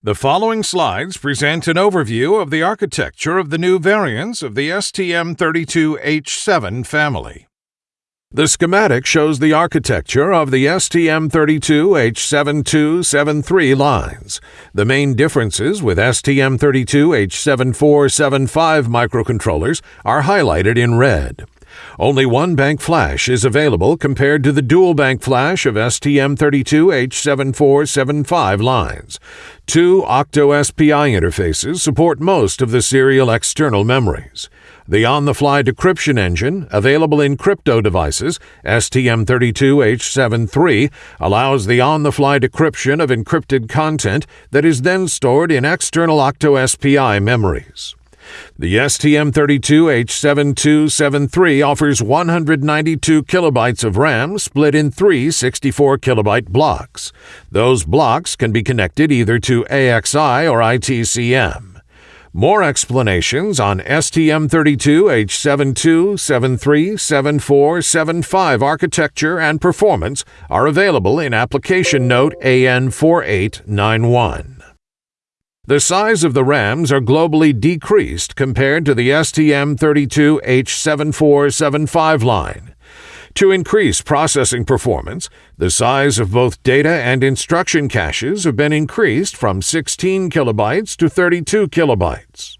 The following slides present an overview of the architecture of the new variants of the STM32H7 family. The schematic shows the architecture of the STM32H7273 lines. The main differences with STM32H7475 microcontrollers are highlighted in red. Only one bank flash is available compared to the dual bank flash of STM32H7475 lines. Two Octo SPI interfaces support most of the serial external memories. The on the fly decryption engine, available in crypto devices, STM32H73, allows the on the fly decryption of encrypted content that is then stored in external Octo SPI memories. The STM32H7273 offers 192 kilobytes of RAM split in three 64 kilobyte blocks. Those blocks can be connected either to AXI or ITCM. More explanations on STM32H72737475 architecture and performance are available in Application Note AN4891. The size of the RAMs are globally decreased compared to the STM32H7475 line. To increase processing performance, the size of both data and instruction caches have been increased from 16 kilobytes to 32 kilobytes.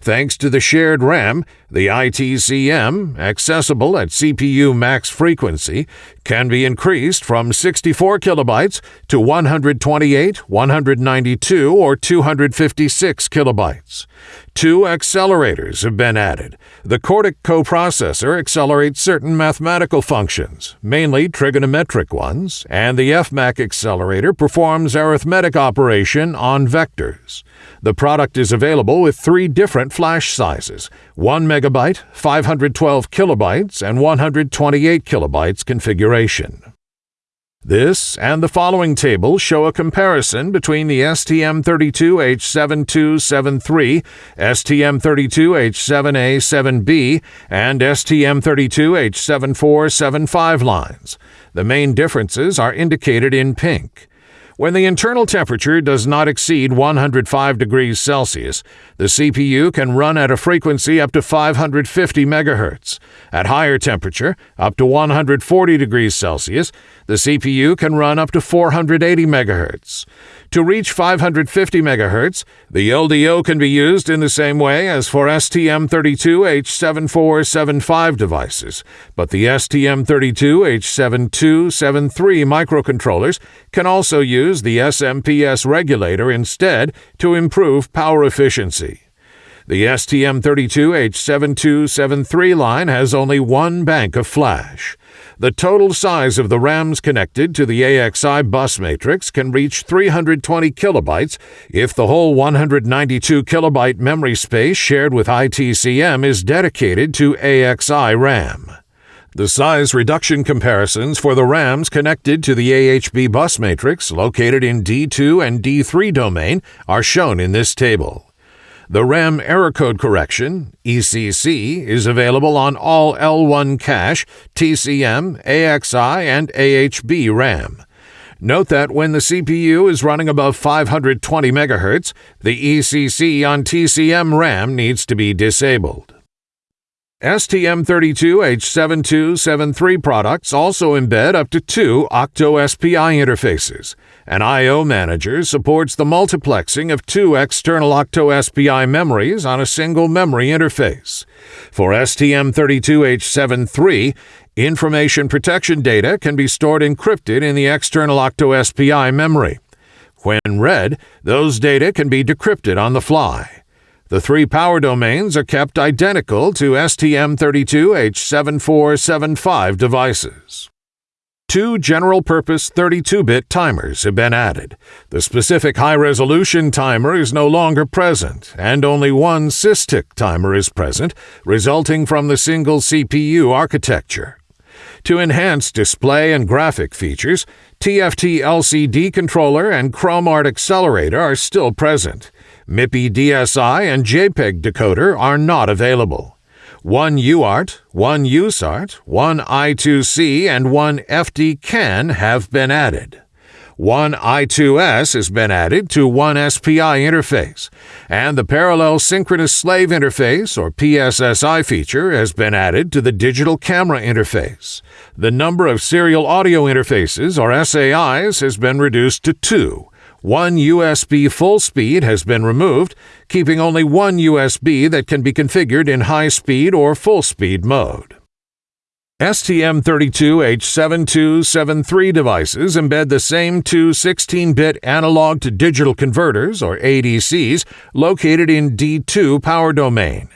Thanks to the shared RAM, the ITCM, accessible at CPU max frequency, can be increased from 64 kilobytes to 128, 192, or 256 kilobytes. Two accelerators have been added. The Cordic coprocessor accelerates certain mathematical functions, mainly trigonometric ones, and the FMAC accelerator performs arithmetic operation on vectors. The product is available with three different flash sizes 1 megabyte, 512 kilobytes, and 128 kilobytes configuration. This and the following table show a comparison between the STM32H7273, STM32H7A7B, and STM32H7475 lines. The main differences are indicated in pink. When the internal temperature does not exceed 105 degrees Celsius, the CPU can run at a frequency up to 550 MHz. At higher temperature, up to 140 degrees Celsius, the CPU can run up to 480 MHz. To reach 550 MHz, the LDO can be used in the same way as for STM32H7475 devices, but the STM32H7273 microcontrollers can also use the SMPS regulator instead to improve power efficiency. The STM32H7273 line has only one bank of flash. The total size of the RAMs connected to the AXI bus matrix can reach 320 kilobytes if the whole 192 kilobyte memory space shared with ITCM is dedicated to AXI RAM. The size reduction comparisons for the RAMs connected to the AHB bus matrix located in D2 and D3 domain are shown in this table. The RAM error code correction, ECC, is available on all L1 cache, TCM, AXI, and AHB RAM. Note that when the CPU is running above 520 MHz, the ECC on TCM RAM needs to be disabled. STM32H7273 products also embed up to two Octo SPI interfaces. An I.O. manager supports the multiplexing of two external Octo SPI memories on a single memory interface. For STM32H73, information protection data can be stored encrypted in the external Octo SPI memory. When read, those data can be decrypted on the fly. The three power domains are kept identical to STM32H7475 devices. Two general purpose 32 bit timers have been added. The specific high resolution timer is no longer present, and only one SysTick timer is present, resulting from the single CPU architecture. To enhance display and graphic features, TFT LCD controller and ChromArt accelerator are still present. MIPI DSI and JPEG decoder are not available. One UART, one USART, one I2C, and one FD CAN have been added. One I2S has been added to one SPI interface, and the Parallel Synchronous Slave Interface, or PSSI feature, has been added to the Digital Camera Interface. The number of Serial Audio Interfaces, or SAIs, has been reduced to two. One USB full speed has been removed, keeping only one USB that can be configured in high speed or full speed mode. STM32H7273 devices embed the same two 16 bit analog to digital converters, or ADCs, located in D2 power domain.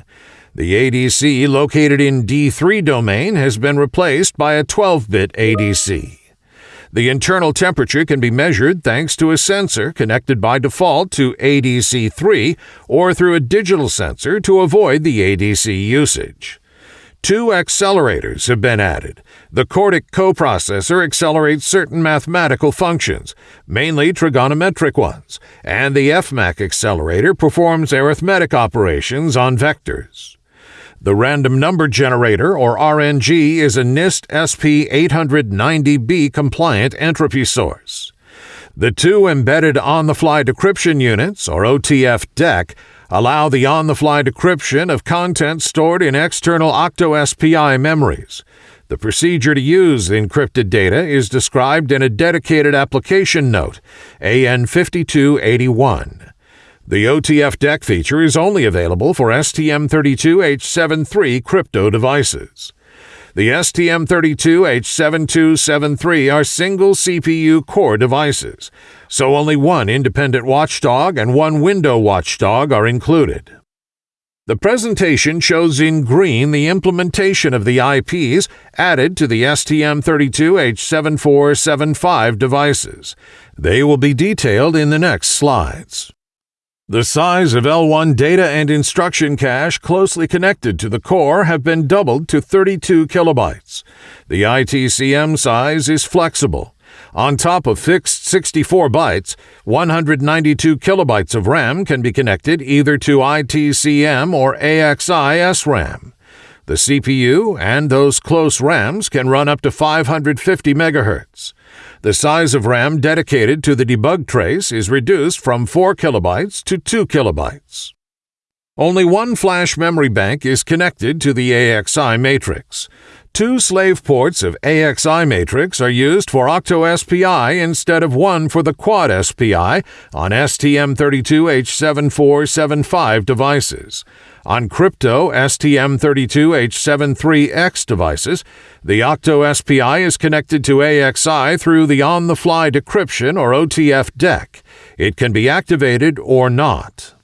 The ADC located in D3 domain has been replaced by a 12 bit ADC. The internal temperature can be measured thanks to a sensor connected by default to ADC3 or through a digital sensor to avoid the ADC usage. Two accelerators have been added. The Cordic coprocessor accelerates certain mathematical functions, mainly trigonometric ones, and the FMAC accelerator performs arithmetic operations on vectors. The random number generator, or RNG, is a NIST SP 890B compliant entropy source. The two embedded on the fly decryption units, or OTF DEC, allow the on the fly decryption of content stored in external OctoSPI memories. The procedure to use encrypted data is described in a dedicated application note, AN 5281. The OTF DEC feature is only available for STM32H73 crypto devices. The STM32H7273 are single CPU core devices, so only one independent watchdog and one window watchdog are included. The presentation shows in green the implementation of the IPs added to the STM32H7475 devices. They will be detailed in the next slides. The size of L1 data and instruction cache closely connected to the core have been doubled to 32 kilobytes. The ITCM size is flexible. On top of fixed 64 bytes, 192 kilobytes of RAM can be connected either to ITCM or AXI SRAM. The CPU and those close RAMs can run up to 550 MHz. The size of RAM dedicated to the debug trace is reduced from 4 kilobytes to 2 kilobytes. Only one flash memory bank is connected to the AXI matrix. Two slave ports of AXI matrix are used for OctoSPI instead of one for the Quad SPI on STM32H7475 devices. On crypto STM32H73X devices, the OctoSPI is connected to AXI through the on the fly decryption or OTF DEC. It can be activated or not.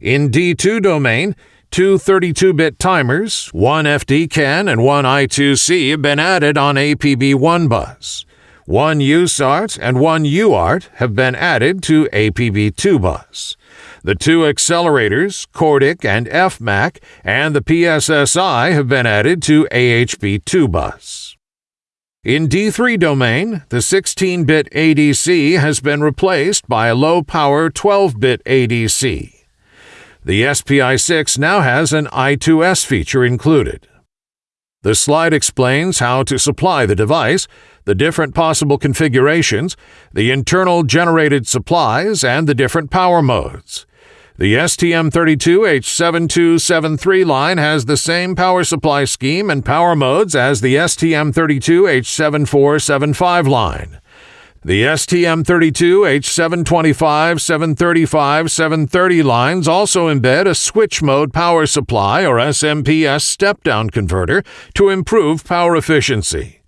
In D2 domain, Two 32-bit timers, one FD-CAN and one I2C have been added on APB1 bus. One USART and one UART have been added to APB2 bus. The two accelerators, Cordic and FMAC, and the PSSI have been added to AHB2 bus. In D3 domain, the 16-bit ADC has been replaced by a low-power 12-bit ADC. The SPI 6 now has an I2S feature included. The slide explains how to supply the device, the different possible configurations, the internal generated supplies, and the different power modes. The STM32H7273 line has the same power supply scheme and power modes as the STM32H7475 line. The STM32, H725, 735, 730 lines also embed a switch mode power supply or SMPS step down converter to improve power efficiency.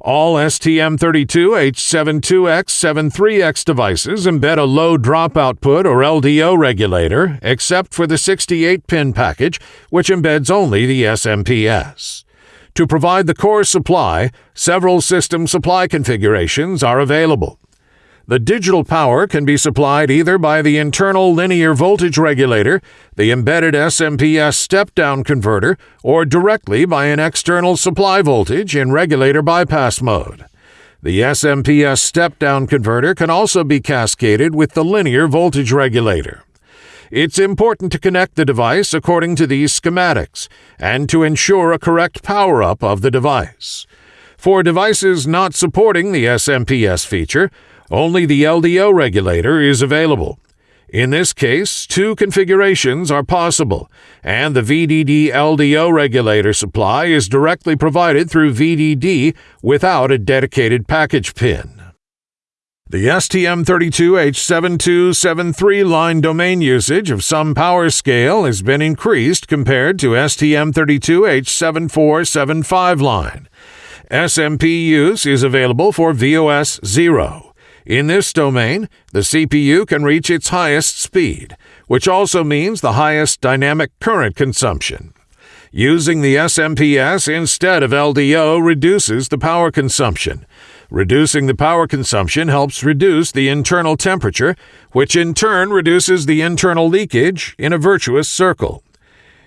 All STM32 H72X 73X devices embed a low drop output or LDO regulator, except for the 68 pin package, which embeds only the SMPS. To provide the core supply, several system supply configurations are available. The digital power can be supplied either by the internal linear voltage regulator, the embedded SMPS step down converter, or directly by an external supply voltage in regulator bypass mode. The SMPS step down converter can also be cascaded with the linear voltage regulator. It's important to connect the device according to these schematics and to ensure a correct power up of the device. For devices not supporting the SMPS feature, Only the LDO regulator is available. In this case, two configurations are possible, and the VDD LDO regulator supply is directly provided through VDD without a dedicated package pin. The STM32H7273 line domain usage of some power scale has been increased compared to STM32H7475 line. SMPS is available for VOS 0. In this domain, the CPU can reach its highest speed, which also means the highest dynamic current consumption. Using the SMPS instead of LDO reduces the power consumption. Reducing the power consumption helps reduce the internal temperature, which in turn reduces the internal leakage in a virtuous circle.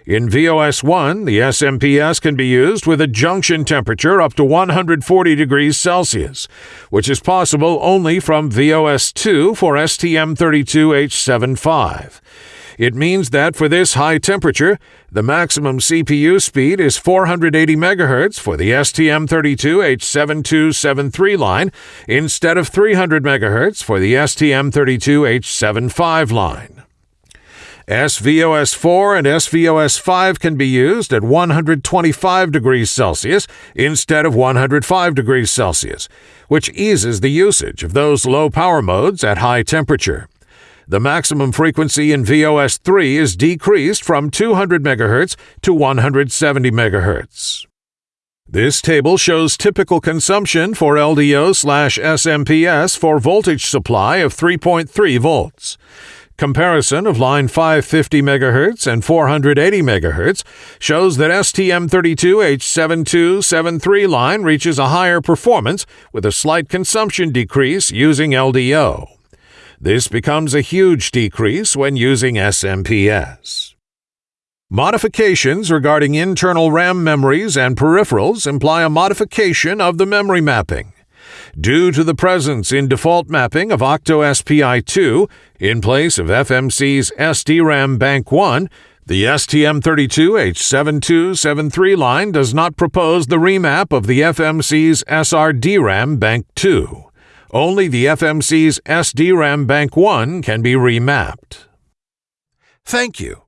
In VOS 1, the SMPS can be used with a junction temperature up to 140 degrees Celsius, which is possible only from VOS 2 for STM32H75. It means that for this high temperature, the maximum CPU speed is 480 MHz for the STM32H7273 line instead of 300 MHz for the STM32H75 line. SVOS4 and SVOS5 can be used at 125 degrees Celsius instead of 105 degrees Celsius, which eases the usage of those low power modes at high temperature. The maximum frequency in VOS3 is decreased from 200 MHz to 170 MHz. This table shows typical consumption for LDO slash SMPS for voltage supply of 3.3 volts. Comparison of line 550 MHz and 480 MHz shows that STM32H7273 line reaches a higher performance with a slight consumption decrease using LDO. This becomes a huge decrease when using SMPS. Modifications regarding internal RAM memories and peripherals imply a modification of the memory mapping. Due to the presence in default mapping of OctoSPI2 in place of FMC's SDRAM Bank 1, the STM32H7273 line does not propose the remap of the FMC's SRDRAM Bank 2. Only the FMC's SDRAM Bank 1 can be remapped. Thank you.